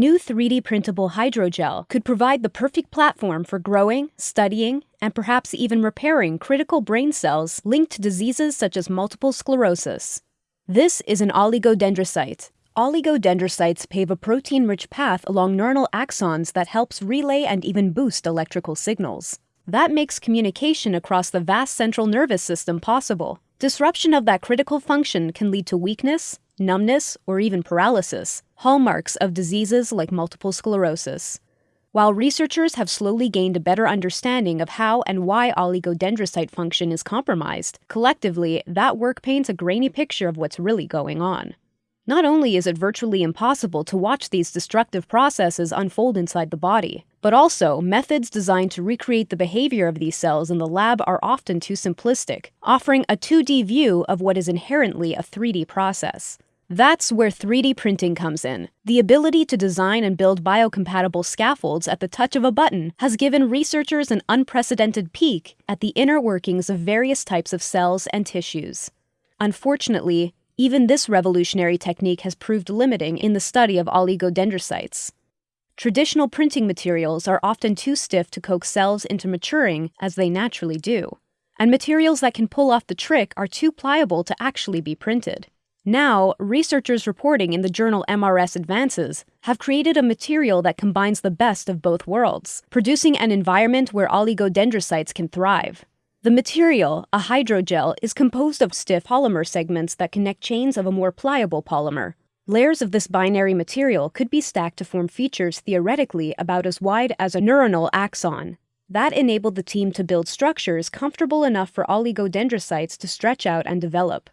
new 3D printable hydrogel could provide the perfect platform for growing, studying, and perhaps even repairing critical brain cells linked to diseases such as multiple sclerosis. This is an oligodendrocyte. Oligodendrocytes pave a protein rich path along neuronal axons that helps relay and even boost electrical signals. That makes communication across the vast central nervous system possible. Disruption of that critical function can lead to weakness, numbness, or even paralysis, hallmarks of diseases like multiple sclerosis. While researchers have slowly gained a better understanding of how and why oligodendrocyte function is compromised, collectively, that work paints a grainy picture of what's really going on. Not only is it virtually impossible to watch these destructive processes unfold inside the body, but also methods designed to recreate the behavior of these cells in the lab are often too simplistic, offering a 2D view of what is inherently a 3D process. That's where 3D printing comes in. The ability to design and build biocompatible scaffolds at the touch of a button has given researchers an unprecedented peek at the inner workings of various types of cells and tissues. Unfortunately, even this revolutionary technique has proved limiting in the study of oligodendrocytes. Traditional printing materials are often too stiff to coax cells into maturing as they naturally do, and materials that can pull off the trick are too pliable to actually be printed. Now, researchers reporting in the journal MRS Advances have created a material that combines the best of both worlds, producing an environment where oligodendrocytes can thrive. The material, a hydrogel, is composed of stiff polymer segments that connect chains of a more pliable polymer. Layers of this binary material could be stacked to form features theoretically about as wide as a neuronal axon. That enabled the team to build structures comfortable enough for oligodendrocytes to stretch out and develop.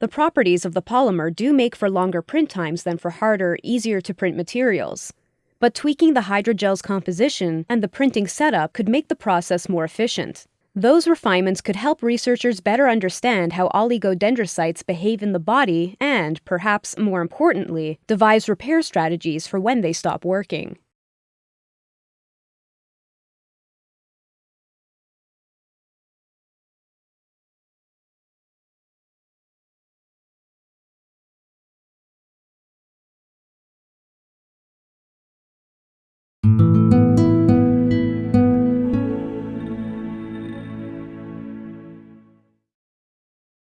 The properties of the polymer do make for longer print times than for harder, easier to print materials. But tweaking the hydrogel's composition and the printing setup could make the process more efficient. Those refinements could help researchers better understand how oligodendrocytes behave in the body and, perhaps more importantly, devise repair strategies for when they stop working.